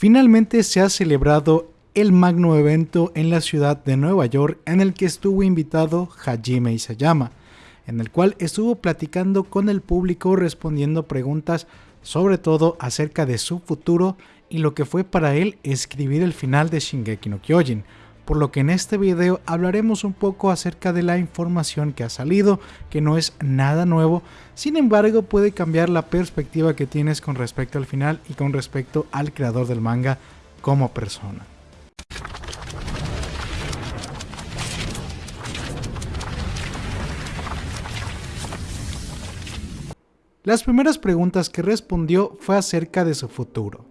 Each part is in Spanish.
Finalmente se ha celebrado el magno evento en la ciudad de Nueva York en el que estuvo invitado Hajime Isayama, en el cual estuvo platicando con el público respondiendo preguntas sobre todo acerca de su futuro y lo que fue para él escribir el final de Shingeki no Kyojin, por lo que en este video hablaremos un poco acerca de la información que ha salido, que no es nada nuevo, sin embargo puede cambiar la perspectiva que tienes con respecto al final y con respecto al creador del manga como persona. Las primeras preguntas que respondió fue acerca de su futuro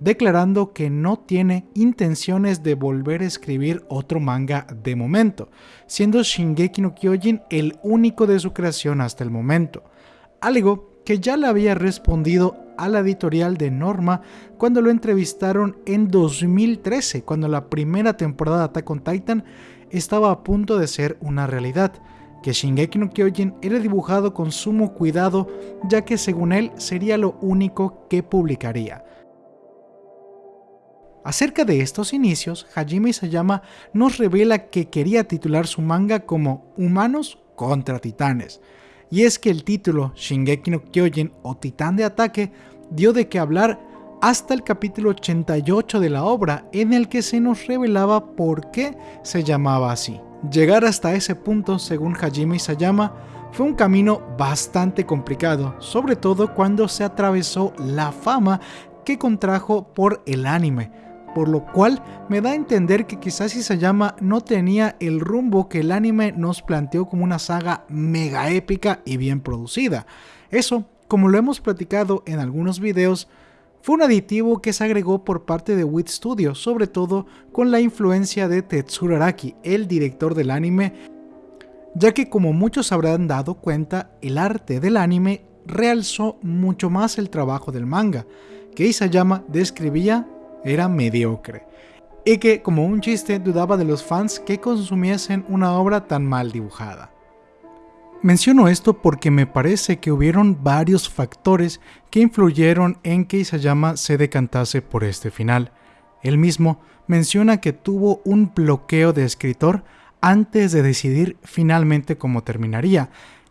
declarando que no tiene intenciones de volver a escribir otro manga de momento, siendo Shingeki no Kyojin el único de su creación hasta el momento, algo que ya le había respondido a la editorial de Norma cuando lo entrevistaron en 2013, cuando la primera temporada de Attack on Titan estaba a punto de ser una realidad, que Shingeki no Kyojin era dibujado con sumo cuidado ya que según él sería lo único que publicaría. Acerca de estos inicios, Hajime Isayama nos revela que quería titular su manga como Humanos contra Titanes, y es que el título Shingeki no Kyojin o Titán de Ataque dio de qué hablar hasta el capítulo 88 de la obra en el que se nos revelaba por qué se llamaba así. Llegar hasta ese punto, según Hajime Isayama, fue un camino bastante complicado, sobre todo cuando se atravesó la fama que contrajo por el anime, por lo cual me da a entender que quizás Isayama no tenía el rumbo que el anime nos planteó como una saga mega épica y bien producida. Eso, como lo hemos platicado en algunos videos, fue un aditivo que se agregó por parte de WIT Studio, sobre todo con la influencia de Tetsuro Araki, el director del anime, ya que como muchos habrán dado cuenta, el arte del anime realzó mucho más el trabajo del manga, que Isayama describía era mediocre, y que, como un chiste, dudaba de los fans que consumiesen una obra tan mal dibujada. Menciono esto porque me parece que hubieron varios factores que influyeron en que Isayama se decantase por este final. Él mismo menciona que tuvo un bloqueo de escritor antes de decidir finalmente cómo terminaría,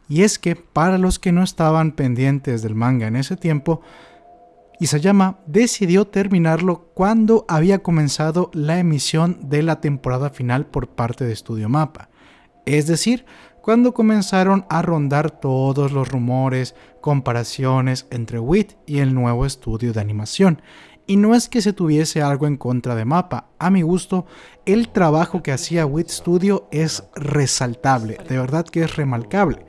y es que para los que no estaban pendientes del manga en ese tiempo, Isayama decidió terminarlo cuando había comenzado la emisión de la temporada final por parte de Studio Mapa, es decir, cuando comenzaron a rondar todos los rumores, comparaciones entre WIT y el nuevo estudio de animación. Y no es que se tuviese algo en contra de Mapa, a mi gusto, el trabajo que hacía WIT Studio es resaltable, de verdad que es remarcable.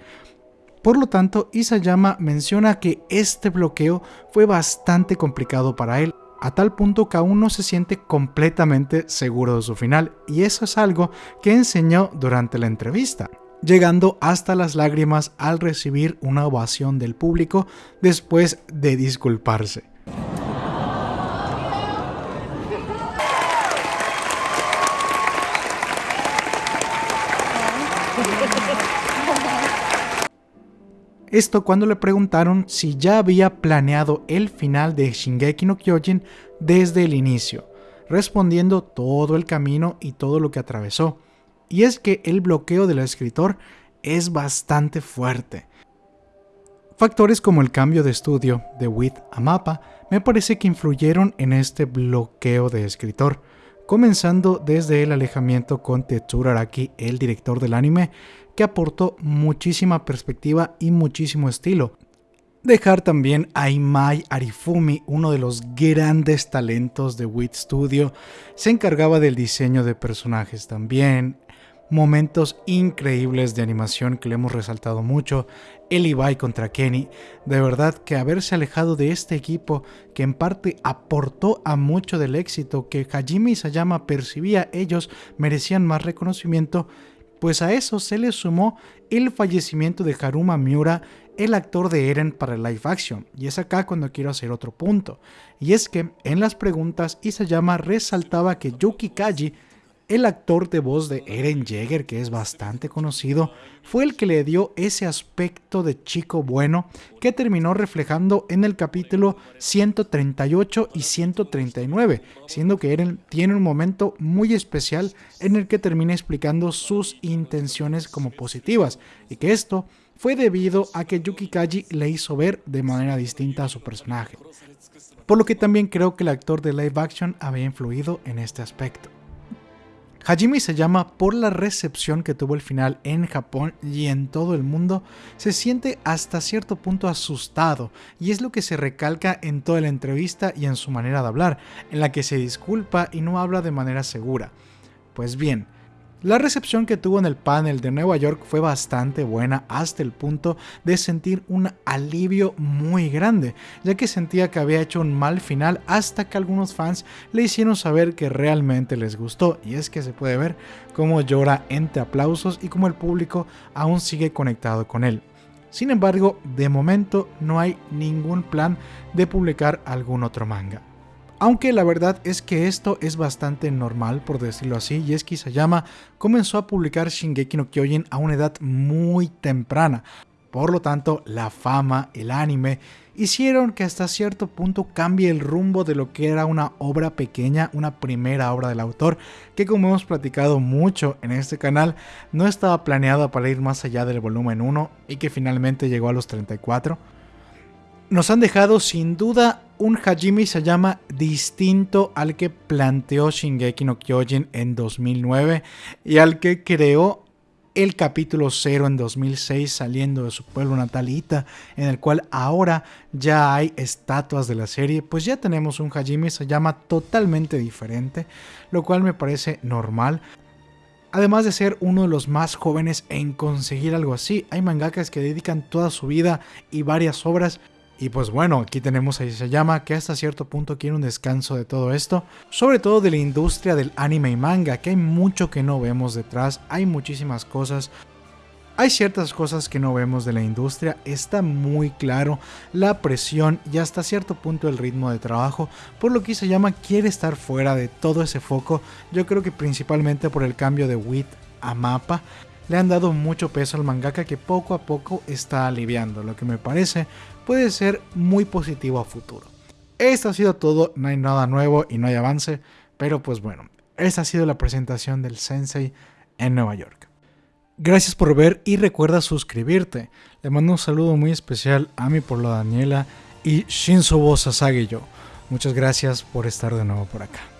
Por lo tanto, Isayama menciona que este bloqueo fue bastante complicado para él, a tal punto que aún no se siente completamente seguro de su final, y eso es algo que enseñó durante la entrevista llegando hasta las lágrimas al recibir una ovación del público después de disculparse. Esto cuando le preguntaron si ya había planeado el final de Shingeki no Kyojin desde el inicio, respondiendo todo el camino y todo lo que atravesó. Y es que el bloqueo del escritor es bastante fuerte. Factores como el cambio de estudio de With a Mapa me parece que influyeron en este bloqueo de escritor, comenzando desde el alejamiento con Tetsuro Araki, el director del anime, que aportó muchísima perspectiva y muchísimo estilo. Dejar también a Imai Arifumi, uno de los grandes talentos de WIT Studio, se encargaba del diseño de personajes también, momentos increíbles de animación que le hemos resaltado mucho, el Ibai contra Kenny, de verdad que haberse alejado de este equipo que en parte aportó a mucho del éxito que Hajime Isayama percibía ellos merecían más reconocimiento pues a eso se le sumó el fallecimiento de Haruma Miura, el actor de Eren para el live action. Y es acá cuando quiero hacer otro punto. Y es que en las preguntas Isayama resaltaba que Yuki Kaji el actor de voz de Eren Jaeger, que es bastante conocido, fue el que le dio ese aspecto de chico bueno que terminó reflejando en el capítulo 138 y 139, siendo que Eren tiene un momento muy especial en el que termina explicando sus intenciones como positivas y que esto fue debido a que Yuki Kaji le hizo ver de manera distinta a su personaje. Por lo que también creo que el actor de live action había influido en este aspecto. Hajime se llama por la recepción que tuvo el final en Japón y en todo el mundo, se siente hasta cierto punto asustado y es lo que se recalca en toda la entrevista y en su manera de hablar, en la que se disculpa y no habla de manera segura. Pues bien, la recepción que tuvo en el panel de Nueva York fue bastante buena hasta el punto de sentir un alivio muy grande, ya que sentía que había hecho un mal final hasta que algunos fans le hicieron saber que realmente les gustó y es que se puede ver cómo llora entre aplausos y cómo el público aún sigue conectado con él. Sin embargo, de momento no hay ningún plan de publicar algún otro manga. Aunque la verdad es que esto es bastante normal, por decirlo así, y es que Isayama comenzó a publicar Shingeki no Kyojin a una edad muy temprana. Por lo tanto, la fama, el anime, hicieron que hasta cierto punto cambie el rumbo de lo que era una obra pequeña, una primera obra del autor, que como hemos platicado mucho en este canal, no estaba planeada para ir más allá del volumen 1 y que finalmente llegó a los 34 nos han dejado sin duda un Hajime Sayama distinto al que planteó Shingeki no Kyojin en 2009 y al que creó el capítulo 0 en 2006 saliendo de su pueblo natalita, en el cual ahora ya hay estatuas de la serie, pues ya tenemos un Hajime Sayama totalmente diferente, lo cual me parece normal. Además de ser uno de los más jóvenes en conseguir algo así, hay mangakas que dedican toda su vida y varias obras y pues bueno, aquí tenemos a Isayama que hasta cierto punto quiere un descanso de todo esto, sobre todo de la industria del anime y manga, que hay mucho que no vemos detrás, hay muchísimas cosas. Hay ciertas cosas que no vemos de la industria, está muy claro la presión y hasta cierto punto el ritmo de trabajo, por lo que Isayama quiere estar fuera de todo ese foco, yo creo que principalmente por el cambio de WIT a mapa, le han dado mucho peso al mangaka que poco a poco está aliviando, lo que me parece puede ser muy positivo a futuro. Esto ha sido todo, no hay nada nuevo y no hay avance, pero pues bueno, esta ha sido la presentación del Sensei en Nueva York. Gracias por ver y recuerda suscribirte. Le mando un saludo muy especial a mi por la Daniela y Shinsubo Sasage yo. Muchas gracias por estar de nuevo por acá.